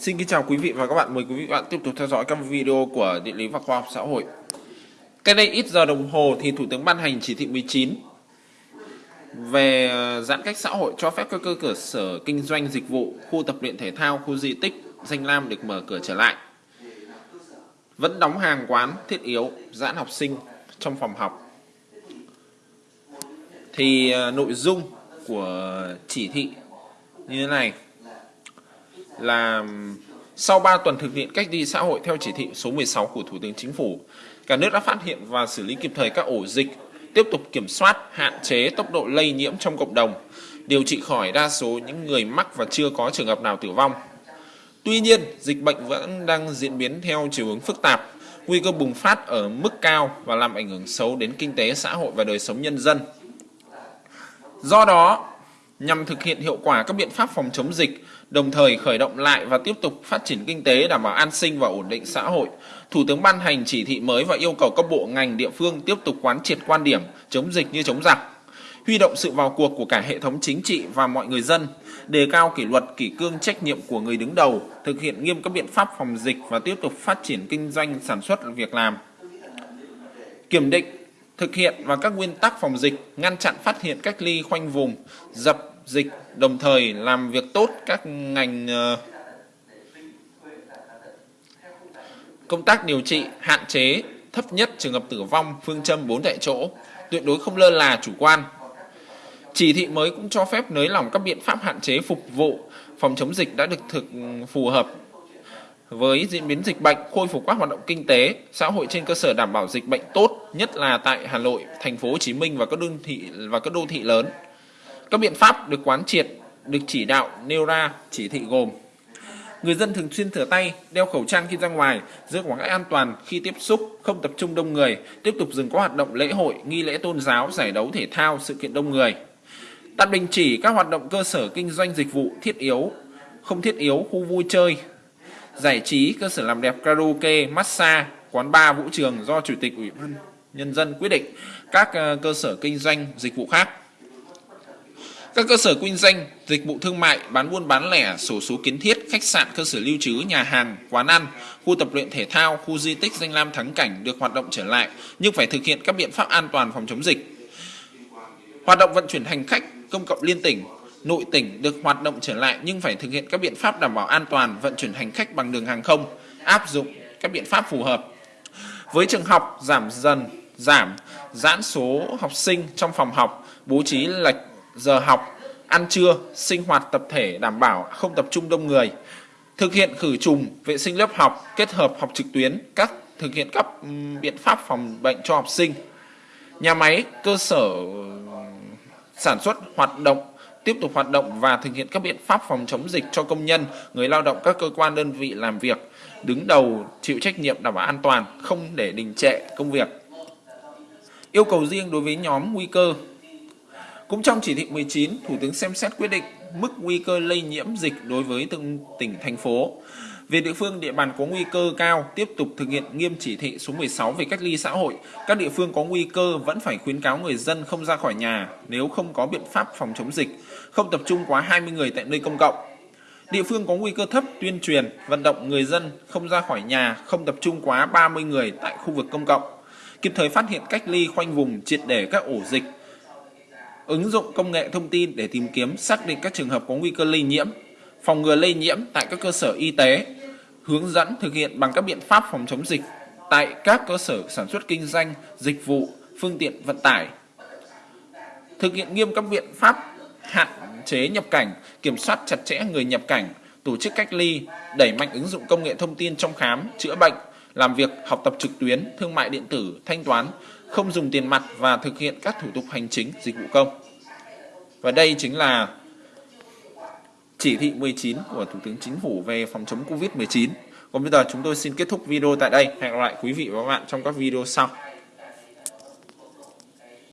Xin kính chào quý vị và các bạn. Mời quý vị và các bạn tiếp tục theo dõi các video của Địa lý và Khoa học xã hội. Cách đây ít giờ đồng hồ thì Thủ tướng ban hành chỉ thị 19 về ờ, giãn cách xã hội cho phép các cơ sở kinh doanh dịch vụ, khu tập luyện thể thao, khu di tích, danh lam được mở cửa trở lại. Vẫn đóng hàng quán thiết yếu, giãn học sinh trong phòng học. Thì ờ, nội dung của chỉ thị như thế này là sau 3 tuần thực hiện cách ly xã hội theo chỉ thị số 16 của Thủ tướng Chính phủ, cả nước đã phát hiện và xử lý kịp thời các ổ dịch, tiếp tục kiểm soát, hạn chế tốc độ lây nhiễm trong cộng đồng, điều trị khỏi đa số những người mắc và chưa có trường hợp nào tử vong. Tuy nhiên, dịch bệnh vẫn đang diễn biến theo chiều hướng phức tạp, nguy cơ bùng phát ở mức cao và làm ảnh hưởng xấu đến kinh tế xã hội và đời sống nhân dân. Do đó, nhằm thực hiện hiệu quả các biện pháp phòng chống dịch, đồng thời khởi động lại và tiếp tục phát triển kinh tế đảm bảo an sinh và ổn định xã hội. Thủ tướng ban hành chỉ thị mới và yêu cầu các bộ ngành địa phương tiếp tục quán triệt quan điểm chống dịch như chống giặc, huy động sự vào cuộc của cả hệ thống chính trị và mọi người dân, đề cao kỷ luật, kỷ cương trách nhiệm của người đứng đầu, thực hiện nghiêm các biện pháp phòng dịch và tiếp tục phát triển kinh doanh sản xuất việc làm. Kiểm định, thực hiện và các nguyên tắc phòng dịch, ngăn chặn phát hiện cách ly khoanh vùng, dập dịch đồng thời làm việc tốt các ngành ờ, công tác điều trị hạn chế thấp nhất trường hợp tử vong phương châm 4 tại chỗ tuyệt đối không lơ là chủ quan. Chỉ thị mới cũng cho phép nới lỏng các biện pháp hạn chế phục vụ phòng chống dịch đã được thực phù hợp với diễn biến dịch bệnh khôi phục các hoạt động kinh tế xã hội trên cơ sở đảm bảo dịch bệnh tốt nhất là tại Hà Nội, thành phố Hồ Chí Minh và các đô thị và các đô thị lớn các biện pháp được quán triệt, được chỉ đạo nêu ra chỉ thị gồm Người dân thường xuyên rửa tay, đeo khẩu trang khi ra ngoài, giữ khoảng cách an toàn khi tiếp xúc, không tập trung đông người, tiếp tục dừng các hoạt động lễ hội, nghi lễ tôn giáo, giải đấu thể thao, sự kiện đông người. Tạm đình chỉ các hoạt động cơ sở kinh doanh dịch vụ thiết yếu, không thiết yếu, khu vui chơi, giải trí, cơ sở làm đẹp karaoke, massage, quán bar, vũ trường do Chủ tịch Ủy ban Nhân dân quyết định các ờ, cơ sở kinh doanh dịch vụ khác. Các cơ sở kinh doanh, dịch vụ thương mại, bán buôn bán lẻ, sổ số kiến thiết, khách sạn, cơ sở lưu trú, nhà hàng, quán ăn, khu tập luyện thể thao, khu di tích danh lam thắng cảnh được hoạt động trở lại nhưng phải thực hiện các biện pháp an toàn phòng chống dịch. Hoạt động vận chuyển hành khách công cộng liên tỉnh, nội tỉnh được hoạt động trở lại nhưng phải thực hiện các biện pháp đảm bảo an toàn vận chuyển hành khách bằng đường hàng không, áp dụng các biện pháp phù hợp. Với trường học giảm dần, giảm, giãn số học sinh trong phòng học, bố trí lệch giờ học, ăn trưa, sinh hoạt tập thể đảm bảo không tập trung đông người, thực hiện khử trùng, vệ sinh lớp học, kết hợp học trực tuyến, các thực hiện các biện pháp phòng bệnh cho học sinh. Nhà máy, cơ sở sản xuất hoạt động tiếp tục hoạt động và thực hiện các biện pháp phòng chống dịch cho công nhân, người lao động các cơ quan đơn vị làm việc, đứng đầu chịu trách nhiệm đảm bảo an toàn, không để đình trệ công việc. Yêu cầu riêng đối với nhóm nguy cơ cũng trong chỉ thị 19, Thủ tướng xem xét quyết định mức nguy cơ lây nhiễm dịch đối với từng tỉnh, thành phố. Về địa phương địa bàn có nguy cơ cao tiếp tục thực hiện nghiêm chỉ thị số 16 về cách ly xã hội, các địa phương có nguy cơ vẫn phải khuyến cáo người dân không ra khỏi nhà nếu không có biện pháp phòng chống dịch, không tập trung quá 20 người tại nơi công cộng. Địa phương có nguy cơ thấp tuyên truyền, vận động người dân không ra khỏi nhà, không tập trung quá 30 người tại khu vực công cộng. Kịp thời phát hiện cách ly khoanh vùng triệt để các ổ dịch, ứng dụng công nghệ thông tin để tìm kiếm xác định các trường hợp có nguy cơ lây nhiễm, phòng ngừa lây nhiễm tại các cơ sở y tế, hướng dẫn thực hiện bằng các biện pháp phòng chống dịch tại các cơ sở sản xuất kinh doanh, dịch vụ, phương tiện vận tải. Thực hiện nghiêm các biện pháp hạn chế nhập cảnh, kiểm soát chặt chẽ người nhập cảnh, tổ chức cách ly, đẩy mạnh ứng dụng công nghệ thông tin trong khám, chữa bệnh, làm việc, học tập trực tuyến, thương mại điện tử, thanh toán, không dùng tiền mặt và thực hiện các thủ tục hành chính, dịch vụ công. Và đây chính là chỉ thị 19 của Thủ tướng Chính phủ về phòng chống Covid-19. Còn bây giờ chúng tôi xin kết thúc video tại đây. Hẹn gặp lại quý vị và các bạn trong các video sau.